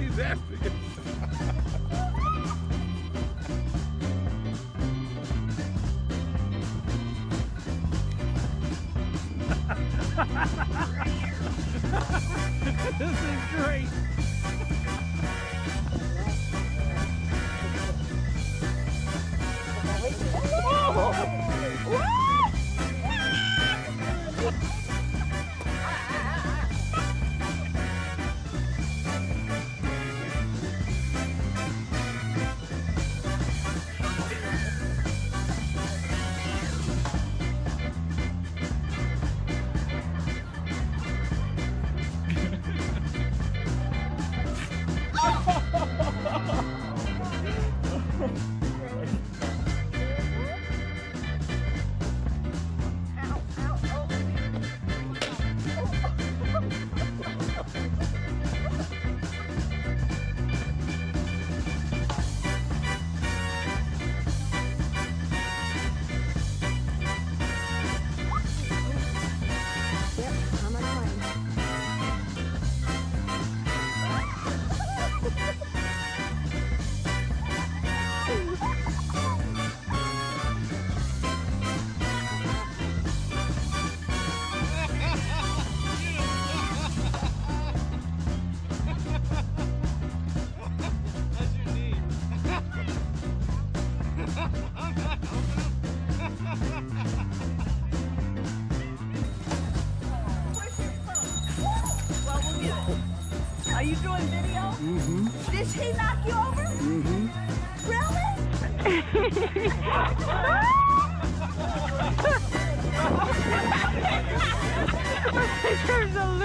He's this is great. Oh! You doing video? Mm-hmm. Did she knock you over? Mm-hmm. Really? There's a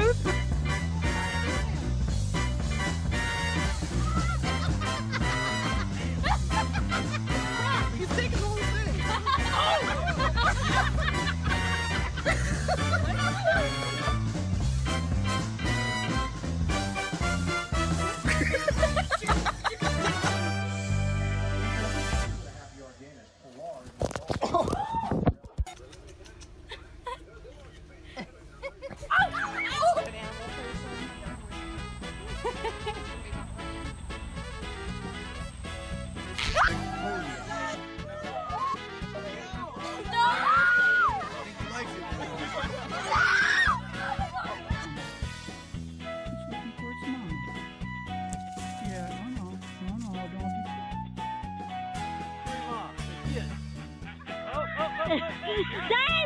loose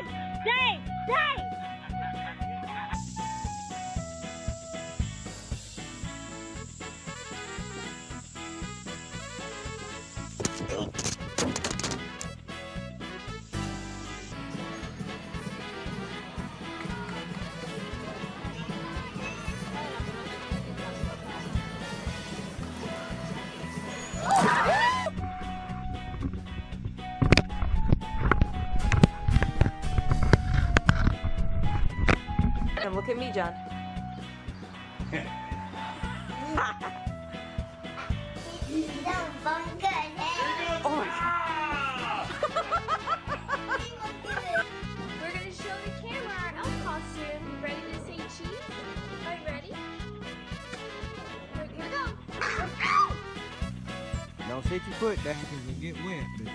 Don't set your foot down because you'll get wet, but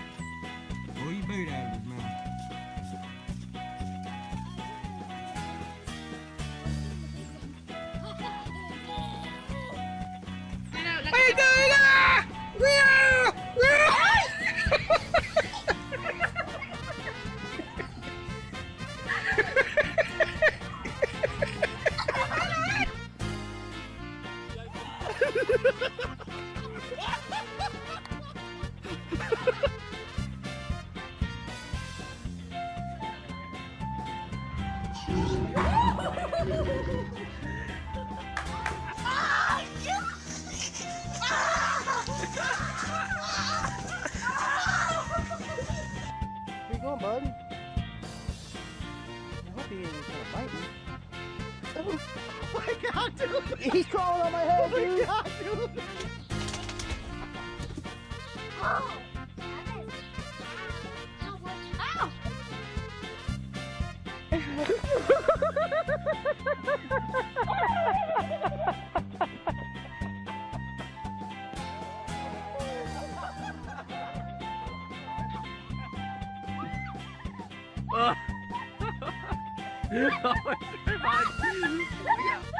pull your boot out of his mouth. Where Oh, my god, dude! He's crawling on my head! Oh my god, dude! oh my god.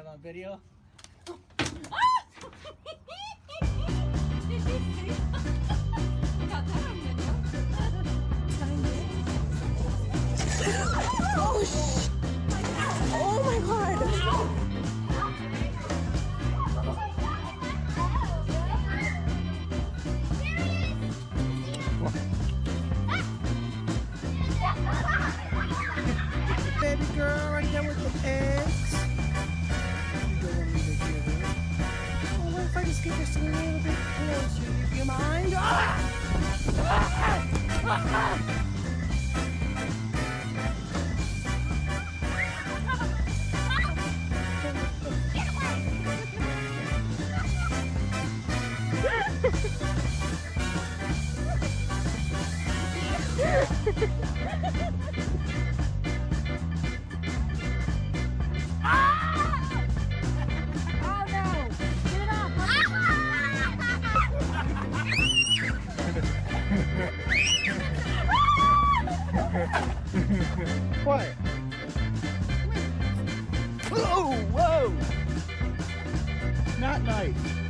have on video. oh, oh my god! a little bit closer, if you mind. Ah! Ah! Ah! ah! that night.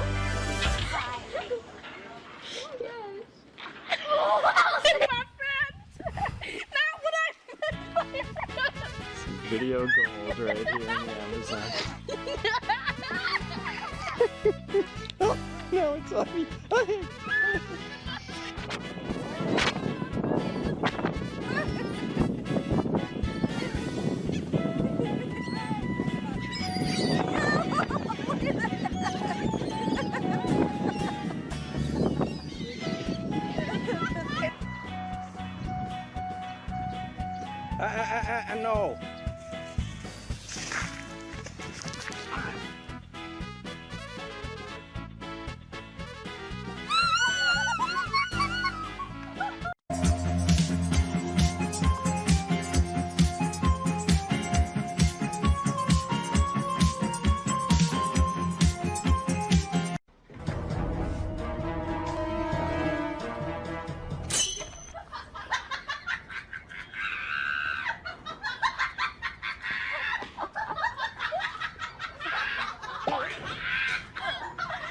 I, I, I, I no.